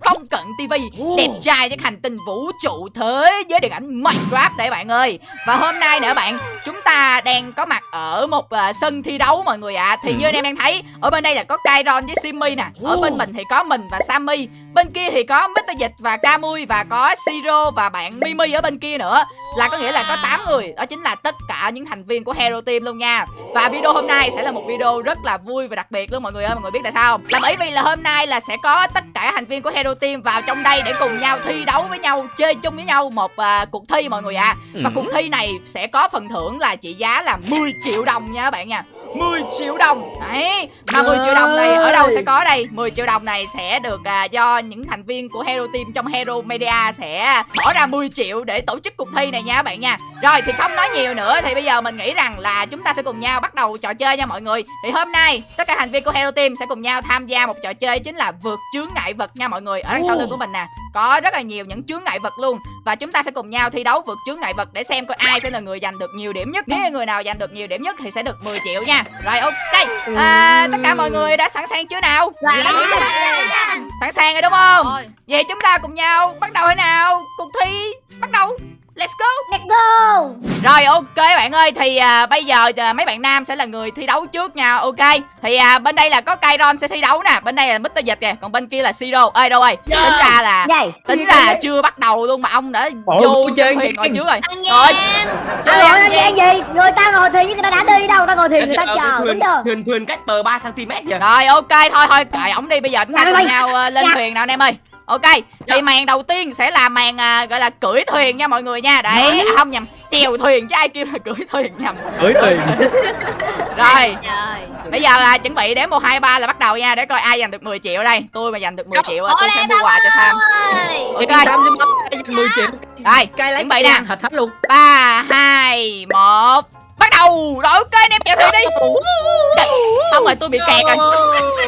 Phong cận TV đẹp trai trên hành tinh vũ trụ thế giới điện ảnh Minecraft đây bạn ơi Và hôm nay nữa bạn chúng ta đang có mặt ở một uh, sân thi đấu mọi người ạ à. Thì như anh em đang thấy ở bên đây là có Kairon với Simmy nè Ở bên mình thì có mình và Sammy Bên kia thì có Mr. Dịch và Camui và có Siro và bạn Mimi ở bên kia nữa Là có nghĩa là có 8 người Đó chính là tất cả những thành viên của Hero Team luôn nha Và video hôm nay sẽ là một video rất là vui và đặc biệt luôn mọi người ơi Mọi người biết tại sao không? Là bởi vì là hôm nay là sẽ có tất cả thành viên của Hero Team vào trong đây để cùng nhau thi đấu với nhau Chơi chung với nhau một uh, cuộc thi mọi người ạ à. Và cuộc thi này sẽ có phần thưởng là trị giá là 10 triệu đồng nha các bạn nha 10 triệu đồng. Đấy Mà 10 triệu đồng này ở đâu sẽ có đây? 10 triệu đồng này sẽ được uh, do những thành viên của Hero Team trong Hero Media sẽ bỏ ra 10 triệu để tổ chức cuộc thi này nha các bạn nha. Rồi thì không nói nhiều nữa thì bây giờ mình nghĩ rằng là chúng ta sẽ cùng nhau bắt đầu trò chơi nha mọi người. Thì hôm nay tất cả thành viên của Hero Team sẽ cùng nhau tham gia một trò chơi chính là vượt chướng ngại vật nha mọi người. Ở đằng sau lưng của mình nè có rất là nhiều những chướng ngại vật luôn. Và chúng ta sẽ cùng nhau thi đấu vượt chướng ngại vật để xem coi ai sẽ là người giành được nhiều điểm nhất. Nếu người nào giành được nhiều điểm nhất thì sẽ được 10 triệu nha. Rồi ok. À, tất cả mọi người đã sẵn sàng chưa nào? Sẵn sàng. Rồi đúng không? Vậy chúng ta cùng nhau bắt đầu thế nào? Cuộc thi bắt đầu Let's go. Let's go. Rồi ok bạn ơi Thì à, bây giờ à, mấy bạn nam sẽ là người thi đấu trước nha Ok. Thì à, bên đây là có Kairon sẽ thi đấu nè Bên đây là Mr. Dịch kìa Còn bên kia là Siro Ê đâu ơi Tính ra là Vậy Tính là chưa bắt đầu luôn mà ông đã vô chơi thuyền ngồi trước rồi. Rồi Chơi Ủa, ăn ăn gì? Người ta ngồi thuyền chứ người ta đã đi đâu Người ta ngồi thuyền người ta chờ đúng thuyền, chưa? thuyền thuyền cách bờ 3 cm vậy? Rồi ok thôi thôi. Cài ổng đi bây giờ chúng ta Dạ, cùng dạ. nhau ờ, lên Dạ. thuyền nào anh em ơi Ok Thì màn đầu tiên sẽ là màn à, gọi là cưỡi thuyền nha mọi người nha. Đấy à, không nhầm Chèo thuyền chứ ai kêu là cưỡi thuyền nhầm. Cưỡi thuyền. Rồi Trời Bây giờ là chuẩn bị đếm 1, 2, 3 là bắt đầu nha Để coi ai giành được 10 triệu ở đây. Tôi mà giành được 10 triệu tôi sẽ mua quà cho Sam. ok. Sam xin 10 triệu? Rồi chuẩn bị nè. thật hết luôn. 3, 2, 1 Bắt đầu. Rồi ok anh em chèo thuyền đi. Trời, Xong rồi tôi bị kẹt rồi.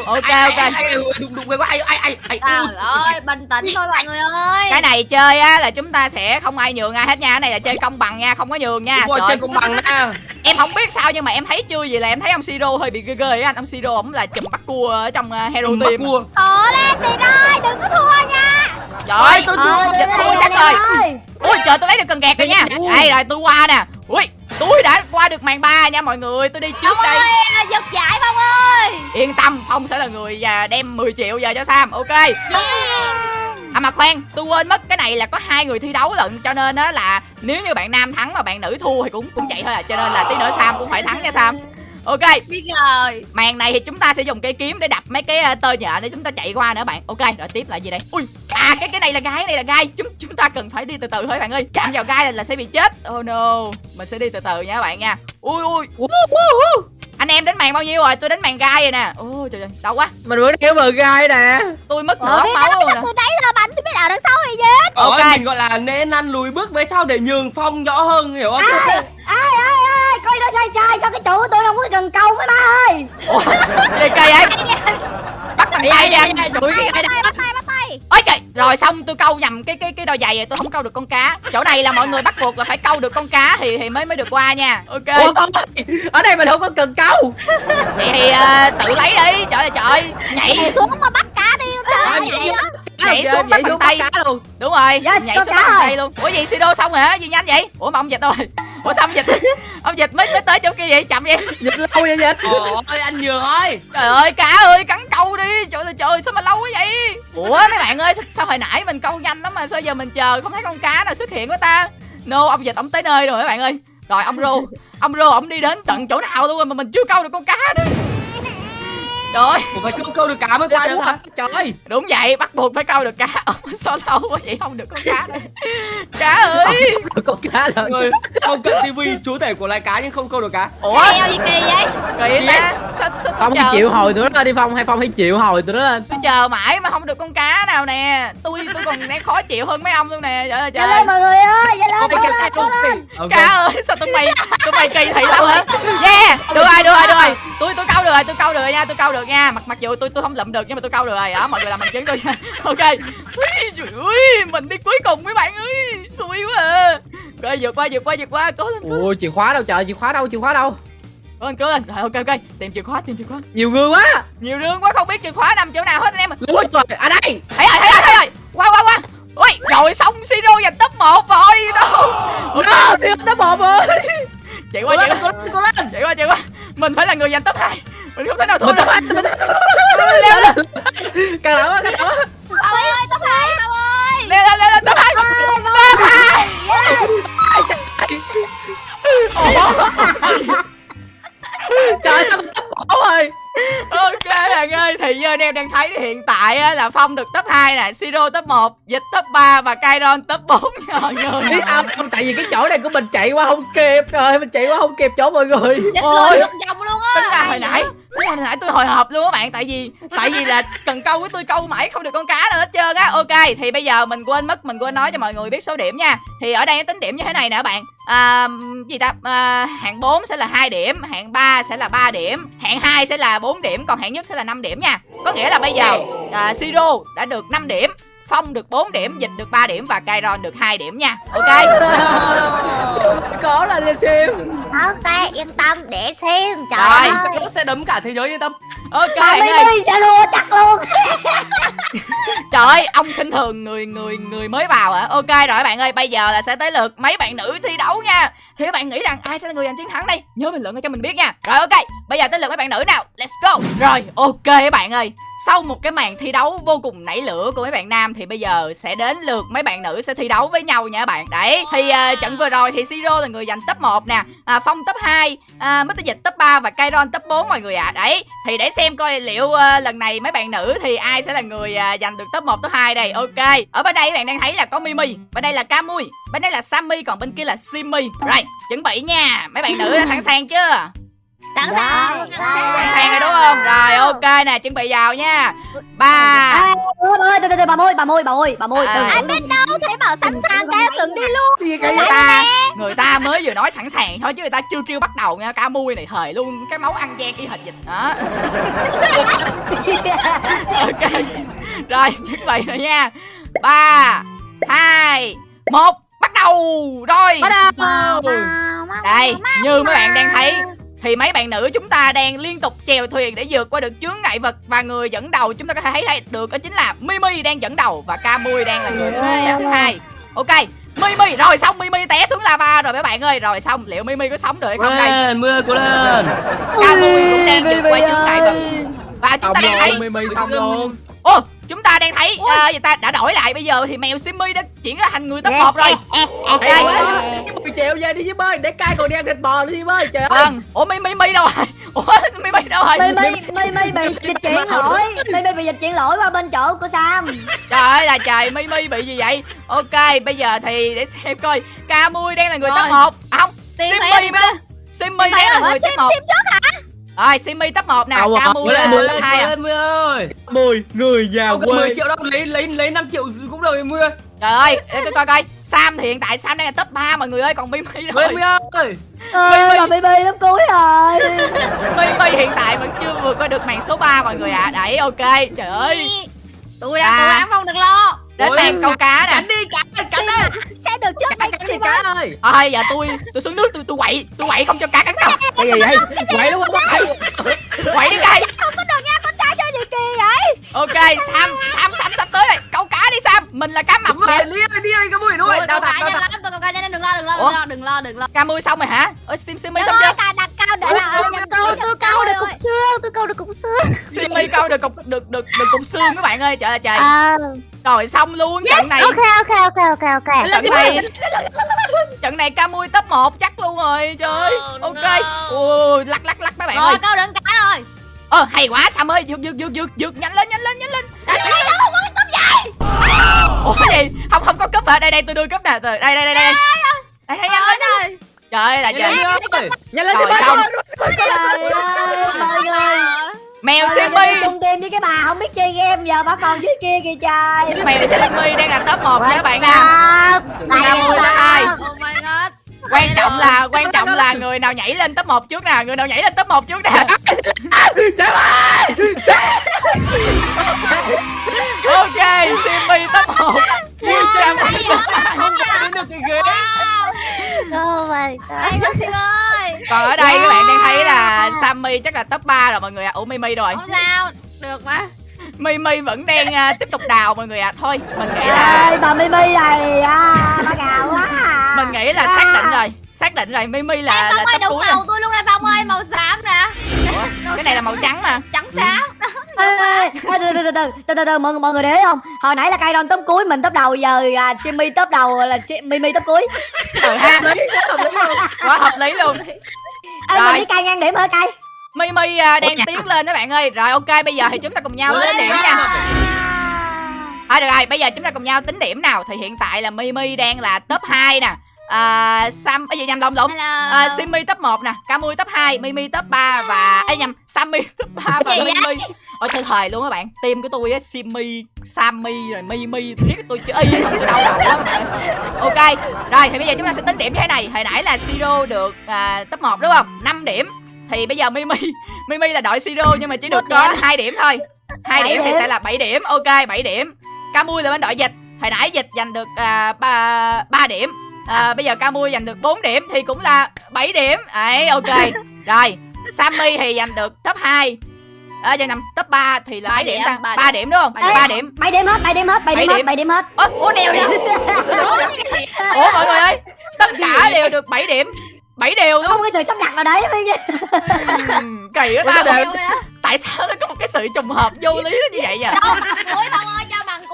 Ok ok. đụng đụng cái ai ai ai ai Trời ơi bình tĩnh thôi mọi người ơi. Cái này chơi á là chúng ta sẽ không ai nhường ai hết nha. Cái này là chơi công bằng nha Không có nhường nha. Đúng rồi, chơi công bằng nha. Em không biết sao nhưng mà em thấy chưa gì là em thấy ông Siro hơi bị ghê ghê á. Anh Ông Siro ổng là chùm bắt cua ở trong uh, Hero Bắt Team. cua. Cố lên thì ơi đừng có thua nha. Trời ơi tôi Ờ, thua chắc đi, rồi. Ui trời tôi lấy được cần gạt rồi nha. Đây rồi tôi qua nè. Ui tôi đã qua được màn 3 nha mọi người Tôi đi trước Phong đây ơi giật giải Phong ơi Yên tâm Phong sẽ là người à, đem 10 triệu giờ cho Sam Ok Yeah À mà khoan, tôi quên mất cái này là có hai người thi đấu lận cho nên á là nếu như bạn nam thắng mà bạn nữ thua thì cũng cũng vậy thôi à cho nên là tí nữa Sam cũng phải thắng nha Sam. Ok, Biết rồi màn này thì chúng ta sẽ dùng cây kiếm để đập mấy cái uh, tơ nhện để chúng ta chạy qua nữa bạn. Ok, rồi tiếp là gì đây? Ui, à cái cái này là gai, cái này là gai. Chúng chúng ta cần phải đi từ từ thôi bạn ơi. Chạm vào gai là, là sẽ bị chết. Oh no, mình sẽ đi từ từ nha các bạn nha. Ui ui, anh em đến màn bao nhiêu rồi? Tôi đến màn gai rồi nè. Ôi trời ơi, đau quá. mình vừa đeo bờ gai nè Tôi mất Ờ, nửa máu đó, rồi nè. tôi đấy là bánh tôi biết ở đằng sau thì gì Ok. ok mình gọi là nên ăn lùi bước với sau để nhường phong rõ hơn hiểu không ai ai ai ai coi nó sai sai sao cái của tôi không có cần câu mấy ba ơi gì kỳ vậy? Bắt bằng tay nha. đuổi cái gai Tay bắt tay bắt tay ôi trời rồi xong tôi câu nhầm cái cái cái đôi giày rồi tôi không câu được con cá. Chỗ này là mọi người bắt buộc là phải câu được con cá thì thì mới mới được qua nha. Ok. Ủa, ở đây mình không có cần câu. Vậy thì ờ, tự lấy đi. Trời ơi trời. Nhảy xuống mà bắt cá đi Trời nhảy ơi Nhảy Vậy xuống bắt xuống bằng tay. luôn đúng rồi. Yes, nhảy xuống bắt bằng tay luôn. Ủa gì sido xong rồi hả? Gì nhanh vậy? Ủa mà ông dịch đâu rồi ủa sao ông dịch? Ông dịch mới mới tới chỗ kia vậy? Chậm vậy? Dịch lâu vậy dịch? Ôi anh nhường ơi. Trời ơi cá ơi cắn câu đi. Trời ơi trời sao mà lâu quá vậy? Ủa mấy bạn ơi sao, sao hồi nãy mình câu nhanh lắm mà sao giờ mình chờ không thấy con cá nào xuất hiện của ta? No ông dịch ông tới nơi rồi mấy bạn ơi. Rồi ông rô ông rô ông đi đến tận chỗ nào luôn rồi mà mình chưa câu được con cá nữa trời. Ơi phải câu câu được cá mới qua được hả trời. Đúng vậy bắt buộc phải câu được cá sao lâu quá vậy? Không được con cá nữa cá ơi. con cá là người không cận tivi chú thể của loài cá nhưng không câu được cá. Ủa? Đeo gì kỳ vậy? Kỳ ta. sao sao phong chờ? chịu hồi tụi nó lên đi phong. Hay phong hãy chịu hồi tụi nó lên? Tôi chờ mãi mà không được con cá nào nè. Tôi tôi còn đang khó chịu hơn mấy ông luôn nè. Trời ơi trời. Lên mọi người ơi lên cá ơi sao tụi mày tụi mày kỳ thị lắm hả? Yeah được rồi được rồi được rồi được nha tôi câu được nha. Mặc mặc dù tôi tôi không lụm được nhưng mà tôi câu được rồi. Đó mọi người làm bằng chứng tôi nha. Ok. Ui, trời ơi mình đi cuối cùng mấy bạn ơi. Xui quá à. vượt qua vượt qua vượt qua. Cố lên cố ui chìa khóa đâu trời? Chìa khóa đâu? Chìa khóa đâu? Cố lên cố lên. Rồi ok ok. Tìm chìa khóa tìm chìa khóa. Nhiều người quá. Nhiều rương quá không biết chìa khóa nằm chỗ nào hết anh em Ui trời À đây. Thấy rồi thấy rồi thấy rồi. Qua qua qua. Ui rồi xong siro giành top 1 rồi. Đâu. No siêu top một rồi. Chạy qua chạy qua. chạy qua chạy qua. Mình phải là người giành top 2 mình không thể nào thua Mình được. top hai Mình leo lên. Càng lão quá càng lão Bảo ơi tao phải Bảo ơi leo lên leo lên top 2 top 2 Trời sao mình một rồi ok bạn ơi thì như anh em đang thấy thì hiện tại á, là phong được top 2 nè siro top 1 dịch top 3 và kairon top 4 rồi người Biết không? Tại vì cái chỗ này của mình chạy qua không kịp. Trời mình chạy qua không kịp chỗ mọi người. Dịch Ôi. lùi vòng vòng luôn á. Tính ra hồi nãy tính ra hồi nãy tôi hồi hộp luôn các bạn tại vì tại vì là cần câu với tôi câu mãi không được con cá nào hết trơn á. Ok thì bây giờ mình quên mất mình quên nói cho mọi người biết số điểm nha. Thì ở đây nó tính điểm như thế này nè các bạn. À, gì ta? À, hạng 4 sẽ là 2 điểm hạng 3 sẽ là 3 điểm hạng 2 sẽ là 4 điểm còn hạng nhất sẽ là 5 điểm nha. Có nghĩa là bây giờ à, siro đã được 5 điểm phong được 4 điểm dịch được 3 điểm và kairon được 2 điểm nha ok Có là lên chim Ok yên tâm để xem Trời Rồi. ơi Nó sẽ đấm cả thế giới yên tâm ok mi ơi mi sẽ đua chắc luôn Trời ơi, ông khinh thường người người người mới vào à. Ok rồi bạn ơi, bây giờ là sẽ tới lượt mấy bạn nữ thi đấu nha. Thì các bạn nghĩ rằng ai sẽ là người giành chiến thắng đây? Nhớ bình luận cho mình biết nha. Rồi ok, bây giờ tới lượt mấy bạn nữ nào. Let's go. Rồi, ok các bạn ơi. Sau một cái màn thi đấu vô cùng nảy lửa của mấy bạn nam thì bây giờ sẽ đến lượt mấy bạn nữ sẽ thi đấu với nhau nha các bạn. Đấy, thì uh, trận vừa rồi thì Siro là người giành top 1 nè, à, Phong top 2, à, Mr. Dịch top 3 và Kairon top 4 mọi người ạ. À. Đấy, thì để xem coi liệu uh, lần này mấy bạn nữ thì ai sẽ là người uh, giành được top 1 top 2 đây. Ok. Ở bên đây các bạn đang thấy là có Mimi, bên đây là Camui, bên đây là Sammy còn bên kia là Simi. Rồi, chuẩn bị nha. Mấy bạn nữ đã sẵn sàng chưa? Sẵn sàng Sẵn sàng rồi đúng không? Rồi ok nè, chuẩn bị vào nha. Ba. Ơi từ từ bà môi bà môi bà môi bà môi Ai từ Biết đâu? Thấy bảo sẵn sàng cái từng đi luôn. Người ta người ta mới vừa nói sẵn sàng thôi chứ người ta chưa kêu bắt đầu nha. Ca mui này thời luôn. Cái máu ăn gian y hệt dịch. Đó. Ok. Rồi chuẩn bị rồi nha. Ba hai một bắt đầu. Rồi. Bắt đầu. Đây như mấy bạn đang thấy thì mấy bạn nữ chúng ta đang liên tục chèo thuyền để vượt qua được chướng ngại vật và người dẫn đầu. Chúng ta có thể thấy đây được đó chính là Mimi đang dẫn đầu và Camui đang là người đứng xếp thứ hai. Ok Mimi rồi xong Mimi té xuống lava rồi mấy bạn ơi. Rồi xong liệu Mimi có sống được hay không đây? Mưa cố lên. Camui cũng đang vượt qua chướng ngại vật. và chúng ta đang thấy mày xong luôn. ô chúng ta đang thấy uh, người ta? Đã đổi lại bây giờ thì mèo Simmy đã chuyển ra thành người top 1 rồi. Đây. mười triệu về đi chứ bơi để cai còn đi ăn thịt bò đi chứ bơi trời ơi. Vâng. Ủa Mimi Mimi đâu rồi? Ủa Mimi đâu rồi? Mi mi mi mi bị dịch chuyển lỗi. Mi mi bị dịch chuyển lỗi qua bên chỗ của sam. Trời ơi là trời Mimi bị gì vậy? Ok bây giờ thì để xem coi. Camui đang là người top Rồi. 1 à, không Simmy Simmy đang là người top 1 sim trước hả rồi, Simi top 1 nè, Camu lên top 2 à. Mười ơi. Mười, người nhà quê. 10 triệu đâu, lấy lấy lấy 5 triệu cũng được 10. Trời ơi, để tôi coi coi. Sam thì hiện tại Sam đang là top 3 mọi người ơi, còn Mimi rồi. Mimi ơi. Ơi, là Mimi lớp cuối rồi. Mimi hiện tại vẫn chưa vượt qua được màn số 3 mọi người ạ. À. Đấy, ok. Trời ơi. Tôi đang cố à. gắng không được lo. Đến Ôi, màn câu cá nè. cắn đi cắn đi cắn đi. Sẽ được trước cắn đây cắn đi Sim cá ơi ơi Thôi giờ tôi tôi xuống nước tôi tôi quậy Tôi quậy không cho cá cắn câu cái gì vậy? Quậy đúng không Quậy. Đi cây Không có được nha con trai chơi gì kỳ vậy? Ok Sam Sam Sam sắp tới rồi Câu cá đi Sam. Mình là cá mập rồi đi ơi đi ơi nuôi cá thật đau nhanh thật. lắm, tôi câu cá nhanh đừng lo, đừng lo, đừng lo, đừng lo, đừng lo. Ca mui xong rồi hả? Ôi Sim Simmy xong Trời chưa? ơi, đặt cao để là câu, tôi câu được cục xương, tôi câu được cục xương. Simmy câu được cục được được được cục xương các bạn ơi. Trời ơi trời. Rồi xong luôn trận này. ok, ok, ok, ok, ok. Trận này trận này ca mui top 1 chắc luôn rồi. Trời ơi. Oh, Ok. no. Ui lắc lắc lắc mấy bạn ơi. Rồi, câu được cá rồi. Ờ hay quá Sam ơi, vượt vượt vượt vượt vượt nhanh lên nhanh lên nhanh lên. Đây, đây, đâu không có. Ủa gì? Không không có cúp hả? Đây đây tôi đưa cúp nè. Đây đây đây đây. Đây đây nhanh lên. Trời Trời ơi là trời. nhanh lên nhanh lên Rồi, đi ơi mọi người Mèo Simmy. chung game với cái bà không biết chơi game giờ bà còn dưới kia kìa trời Mèo Simmy đang là top 1 nha các bạn. Ca mui top hai. Oh. Quan trọng là quan trọng là người nào nhảy lên top 1 trước nè, người nào nhảy lên top 1 trước nè. trời ơi ok Simmy top 1 Cam không đến được cái ghế Oh my god. Hay quá Sim ơi. Còn ở đây các bạn đang thấy là Sammy chắc là top 3 rồi mọi người ạ. Ủa Mimi rồi. Không sao Được mà. Mimi vẫn đang à, tiếp tục đào mọi người ạ. Thôi mình nghĩ là Ê bà Mimi này à Bà gào quá à. mình nghĩ là xác định rồi xác định rồi. Mimi là Ê, là Phong ơi top đúng cuối màu rồi. tôi luôn đây Phong ơi Màu xám nè cái này là màu trắng mà. Trắng xám ê, từ từ từ từ từ từ từ mọi người mọi người để ý không? Hồi nãy là cây đòn top cuối mình top đầu giờ à, Simmy top đầu là Mimi top cuối. Ừ ha. Hợp lý, hợp lý không? quá hợp lý luôn. Ê, Rồi. mình đi cây ngang điểm hả cây Mimi à, đang tiến lên đó bạn ơi. Rồi ok bây giờ thì chúng ta cùng nhau tính điểm nha. À được rồi, bây giờ chúng ta cùng nhau tính điểm nào? Thì hiện tại là Mimi đang là top 2 nè à, Sam, cái gì nhầm lộn lộn à, Simmy top 1 nè Camui top 2, Mimi top 3 Và, ấy nhầm, Sammy top 3 và? Mimi. Ôi trời thời luôn các bạn. Team của tôi á, Simmy, Sammy rồi Mimi Biết tôi chứ y không tôi đau đầu lắm bạn. Ok, rồi thì bây giờ chúng ta sẽ tính điểm như thế này. Hồi nãy là Siro được à, top 1 đúng không? 5 điểm. Thì bây giờ Mimi Mimi là đội Siro nhưng mà chỉ được có 2 điểm thôi. Hai điểm thì sẽ là 7 điểm. Ok 7 điểm. Camui là bên đội dịch. Hồi nãy dịch giành được à, 3, 3 điểm à, bây giờ Camui giành được 4 điểm thì cũng là 7 điểm. Ấy ok. Rồi Sammy thì giành được top 2 à, giờ nằm top 3 thì là Ba mấy điểm điểm, ta ba 3 điểm. đúng không? Ba 3 điểm. điểm. Bảy điểm hết bảy điểm hết bảy Bảy điểm hết điểm. bảy điểm hết. Ủa đều vậy? Ủa mọi người ơi tất cả đều được 7 điểm. 7 đều luôn. Không có sự sắp đặt nào đấy. Kỳ quá Ủa, ta đều. Tại sao nó có một cái sự trùng hợp vô lý nó như vậy vậy? Đâu cuối Phong ơi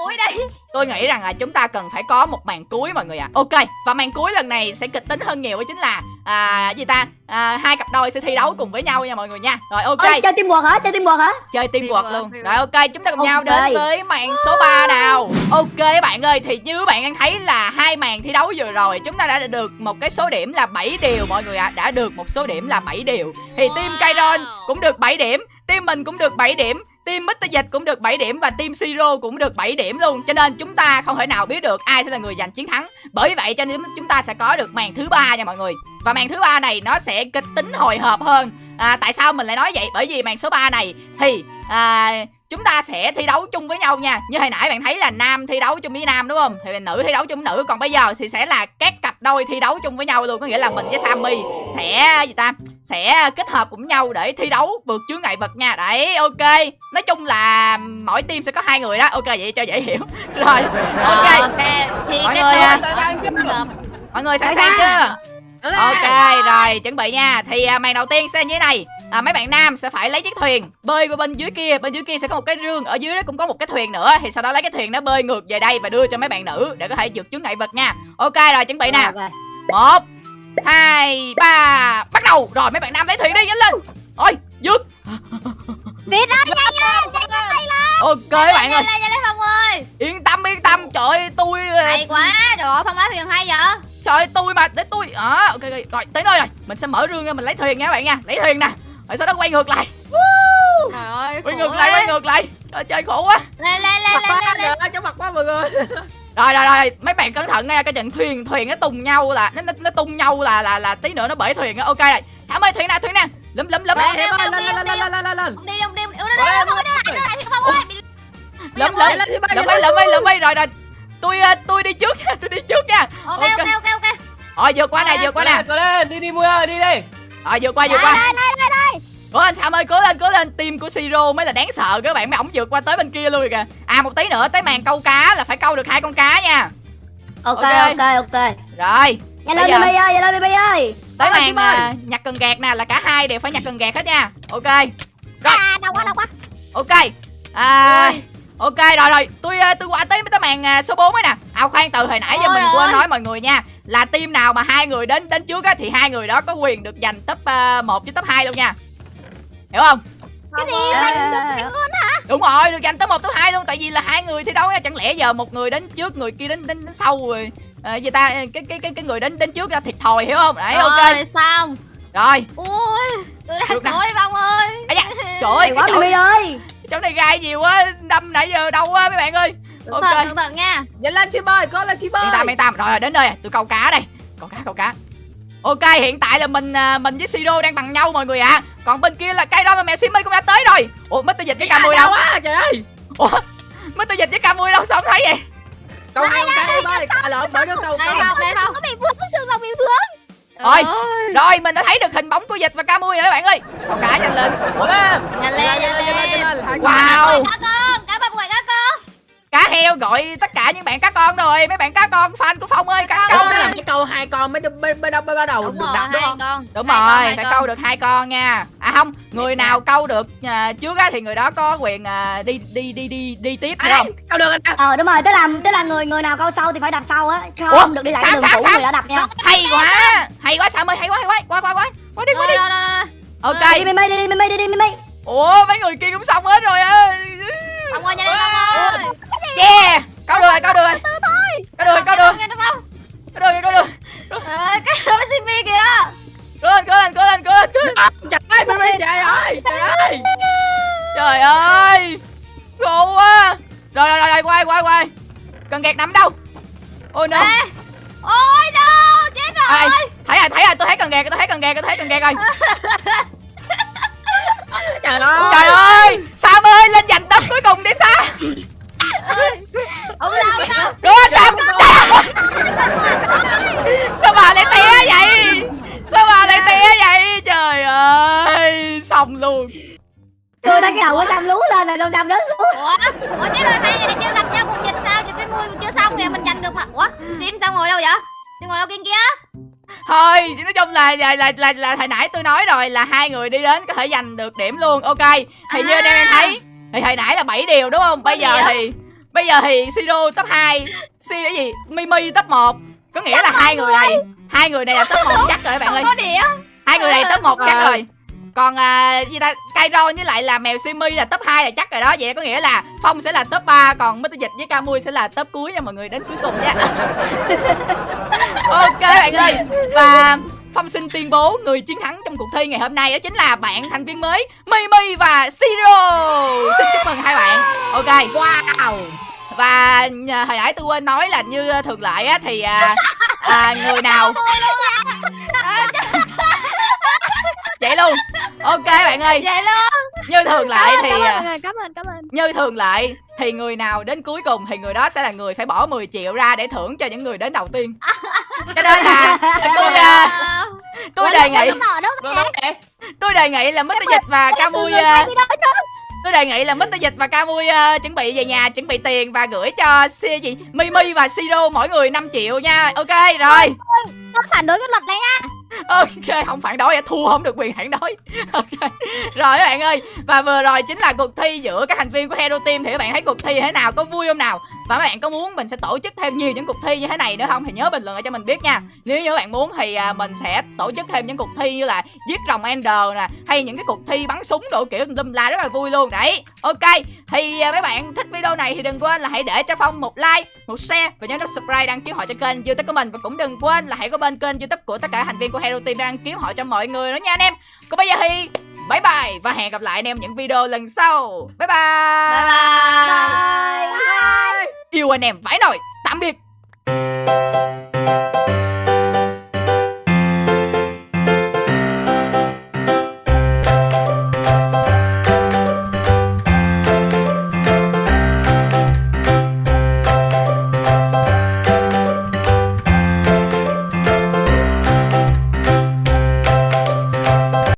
cuối đi Tôi nghĩ rằng là chúng ta cần phải có một màn cuối mọi người ạ. Ok, và màn cuối lần này sẽ kịch tính hơn nhiều đó chính là à gì ta? À, hai cặp đôi sẽ thi đấu cùng với nhau nha mọi người nha. Rồi ok, Ôi, chơi teamwork hả chơi teamwork hả chơi teamwork Teamwork, luôn. Rồi ok, chúng ta cùng nhau Ok. đến với màn số 3 nào. Ok các bạn ơi, thì như các bạn đang thấy là hai màn thi đấu vừa rồi chúng ta đã được một cái số điểm là 7 điều mọi người ạ. Đã được một số điểm là 7 điều. Thì team Kairon cũng được 7 điểm, team mình cũng được 7 điểm, Team Mr. Dịch cũng được 7 điểm và team Siro cũng được 7 điểm luôn Cho nên chúng ta không thể nào biết được ai sẽ là người giành chiến thắng Bởi vậy cho nên chúng ta sẽ có được màn thứ ba nha mọi người Và màn thứ ba này nó sẽ kịch tính hồi hộp hơn à, Tại sao mình lại nói vậy? Bởi vì màn số 3 này thì à, chúng ta sẽ thi đấu chung với nhau nha. Như hồi nãy bạn thấy là nam thi đấu chung với nam đúng không? Thì nữ thi đấu chung với nữ. Còn bây giờ thì sẽ là các cặp đôi thi đấu chung với nhau luôn. Có nghĩa là mình với Sammy sẽ gì ta? Sẽ kết hợp cùng nhau để thi đấu vượt chướng ngại vật nha. Đấy ok. Nói chung là mỗi team sẽ có hai người đó. Ok vậy cho dễ hiểu. Rồi ok. Ờ, ok. Thì Mọi người, à, mọi người sẵn Sẵn sàng sàng. chưa? Ok rồi chuẩn bị nha. Thì à, màn đầu tiên sẽ như thế này à, mấy bạn nam sẽ phải lấy chiếc thuyền bơi qua bên dưới kia. Bên dưới kia sẽ có một cái rương ở dưới đó cũng có một cái thuyền nữa. Thì sau đó lấy cái thuyền đó bơi ngược về đây và đưa cho mấy bạn nữ để có thể vượt chướng ngại vật nha. Ok rồi chuẩn bị nè. Một hai ba bắt đầu. Rồi mấy bạn nam lấy thuyền đi nhanh lên. Ôi vượt Việt ơi nhanh lên nhanh lên ok các bạn ơi. Nhanh lên nhanh lên Phong ơi. Yên tâm yên tâm. Trời ơi tôi Hay quá Trời ơi Phong lá thuyền hay vậy? Trời ơi tôi mà để tôi à, ok ok. Rồi tới nơi rồi. Mình sẽ mở rương ra mình lấy thuyền nha các bạn nha. Lấy thuyền nè rồi sau đó quay ngược lại Trời ơi quay ngược lại quay ngược lại trời chơi khổ quá Lên lên lên Mặt lên lên trong mặt quá mọi người rồi rồi rồi mấy bạn cẩn thận nha cái trận thuyền thuyền nó tung nhau là nó nó, nó tung nhau là là là tí nữa nó bể thuyền á ok rồi sao ơi thuyền nè thuyền nè lúm lúm lúm Lên, lên, lên, lên lên lên, lên lên lên Ông đi ông ông đi lúm đi lúm đi rồi rồi tôi ờ, tôi đi trước nha tôi đi trước nha Ok Ok. ok ok rồi vượt qua nè vượt qua nè đi đi ơi, đi đi rồi vượt qua vượt qua cố lên sao ơi cố lên cố lên. Team của siro mới là đáng sợ các bạn mấy ổng vượt qua tới bên kia luôn rồi kìa. À một tí nữa tới màn câu cá là phải câu được hai con cá nha. Ok Ok. ok ok. Rồi nhanh lên Mimi ơi nhanh lên Mimi ơi. Tới màn à, nhặt cần gạt nè là cả hai đều phải nhặt cần gạt hết nha. Ok. À đau quá đau quá. Ok. À ok rồi rồi. Tôi à, tôi qua tới tới màn à, số 4 ấy nè. À khoan từ hồi nãy giờ mình quên nói mọi người nha. Là team nào mà hai người đến đến trước á thì hai người đó có quyền được giành top uh, 1 với top 2 luôn nha hiểu không? Cái gì À, đúng rồi được giành top 1 top 2 luôn tại vì là hai người thi đấu chẳng lẽ giờ một người đến trước người kia đến đến, đến sau rồi à, gì ta cái cái cái cái người đến đến trước ra thiệt thòi hiểu không? Đấy ok. Rồi xong. Rồi. Ui Tôi đang khổ đi Phong ơi. À, dạ. trời ơi quá ơi. chỗ này gai nhiều quá đâm nãy giờ đâu quá mấy bạn ơi. Cẩn Ok. thận cẩn thận nha. Nhanh lên chim ơi, cố lên chim ơi. yên tâm yên tâm rồi, rồi đến rồi tôi câu cá đây. Câu cá câu cá ok hiện tại là mình à, mình với siro đang bằng nhau mọi người ạ. Còn bên kia là cây đo và mèo simi cũng đã tới rồi. Ủa mít tôi dịch với ca mười Đau đâu? quá, trời ơi. Ủa mít tôi dịch với ca mười đâu sao không thấy vậy? Câu hai con cá em ơi, à lộn, bởi đứa câu Đây Phong đây Phong bị vướng xương rồng bị vướng? Rồi. Rồi mình đã thấy được hình bóng của dịch và Camui rồi các bạn ơi. Con cá nhanh lên. Nhanh lên, nhanh lên. Wow Cá heo gọi tất cả những bạn cá con rồi Mấy bạn cá con fan của Phong ơi cá Cá câu con. đó là mấy câu hai con mới mới mới mới bắt đầu Đúng được rồi, đặt đúng không con. Đúng Hai con, rồi, hai phải con. câu được hai con nha À không, người nào câu được à, trước á thì người đó có quyền à, đi đi đi đi đi tiếp À, không? câu được ờ đúng rồi tức là tức là người người nào câu sau thì phải đập sau á không Ủa, được đi lại sao, cái đường sao, cũ sao? người đã đập nha Hay quá, hay quá Sam ơi, hay quá, hay quá Qua qua qua, qua đi, qua đi. Ok, đi đi đi mi đi đi mi mi ủa mấy người kia cũng xong hết rồi á Ông ơi, nhanh lên ông ơi. Yeah, câu được rồi, câu được rồi được rồi, câu được rồi, Nghe được không? câu được rồi Ờ, Cái đó là Simi kìa. Cố lên, cố lên, cố lên, cố lên, À, Trời ơi trời ơi Trời ơi. Trời ơi Khổ quá. Rồi, rồi, rồi, rồi, quay, quay, quay. Cần gạt nằm đâu? Ôi no. Ôi no, chết rồi. Ai, thấy rồi, thấy rồi, tôi thấy cần gạt, tôi thấy cần gạt, tôi thấy cần gạt rồi. Trời ơi. Trời ơi, Sam ơi, lên giành tấm cuối cùng đi Sam Ông sao, ông sao? Đúng không Sam? Sao bà lại té vậy? Sao bà lại té vậy? Trời ơi, xong luôn tôi thấy cái đầu của sam lú lên rồi xong sam rớt xuống Ủa, Ủa chết rồi, hai người này chưa gặp nhau cùng dịch sao? Dịch với mui chưa xong kìa, mình giành được mà. Ủa, Sim sao ngồi đâu vậy? Sim ngồi đâu kia kia? Thôi, nói chung là là là là, là hồi nãy tôi nói rồi là hai người đi đến có thể giành được điểm luôn. Ok. Thì như anh em em thấy thì hồi nãy là 7 điều đúng không? Bây giờ điều. thì bây giờ thì Siro top 2, Si cái gì? Mimi top 1. Có nghĩa là hai người này, hai người này là top 1 chắc rồi các bạn ơi. Có. Hai người này top 1 chắc Ờ. rồi. Còn à, gì ta Cairo với lại là mèo Simi là top 2 là chắc rồi đó Vậy có nghĩa là Phong sẽ là top 3 Còn Mr. Dịch với Camui sẽ là top cuối nha mọi người Đến cuối cùng nha Ok bạn ơi Và Phong xin tuyên bố người chiến thắng trong cuộc thi ngày hôm nay đó chính là bạn thành viên mới Mimi và Siro. Xin chúc mừng hai bạn. Ok Wow. Và à, hồi nãy tôi quên nói là như à, thường lệ á thì à, à, người nào? Vậy luôn Ok bạn ơi Vậy luôn. Như thường lệ thì Cảm ơn à, người, cảm ơn, cảm ơn. như thường lệ thì người nào đến cuối cùng thì người đó sẽ là người phải bỏ 10 triệu ra để thưởng cho những người đến đầu tiên cho nên là tôi à, tôi đề nghị em? tôi đề nghị là Mr. Dịch và Camui à, tôi đề nghị là Mr. Dịch và Camui à, chuẩn bị về nhà chuẩn bị tiền và gửi cho si gì Mimi và Siro mỗi người 5 triệu nha ok rồi Tôi phản đối cái luật này á ok, không phản đối, thua không được quyền phản đối. Ok. Rồi các bạn ơi, và vừa rồi chính là cuộc thi giữa các thành viên của Hero Team thì các bạn thấy cuộc thi thế nào, có vui không nào? Và các bạn có muốn mình sẽ tổ chức thêm nhiều những cuộc thi như thế này nữa không? Thì nhớ bình luận lại cho mình biết nha. Nếu như các bạn muốn thì à, mình sẽ tổ chức thêm những cuộc thi như là giết rồng Ender nè hay những cái cuộc thi bắn súng đồ kiểu tùm la rất là vui luôn. Đấy ok. Thì à, mấy bạn thích video này thì đừng quên là hãy để cho phong một like một share và nhớ nút subscribe đăng ký họ cho kênh youtube của mình. Và cũng đừng quên là hãy có bên kênh youtube của tất cả thành viên của Hero Team đăng ký họ cho mọi người nữa nha anh em. Còn bây giờ thì bye bye và hẹn gặp lại anh em những video lần sau. Bye bye, Bye. Bye yêu anh em vãi nồi. Tạm biệt.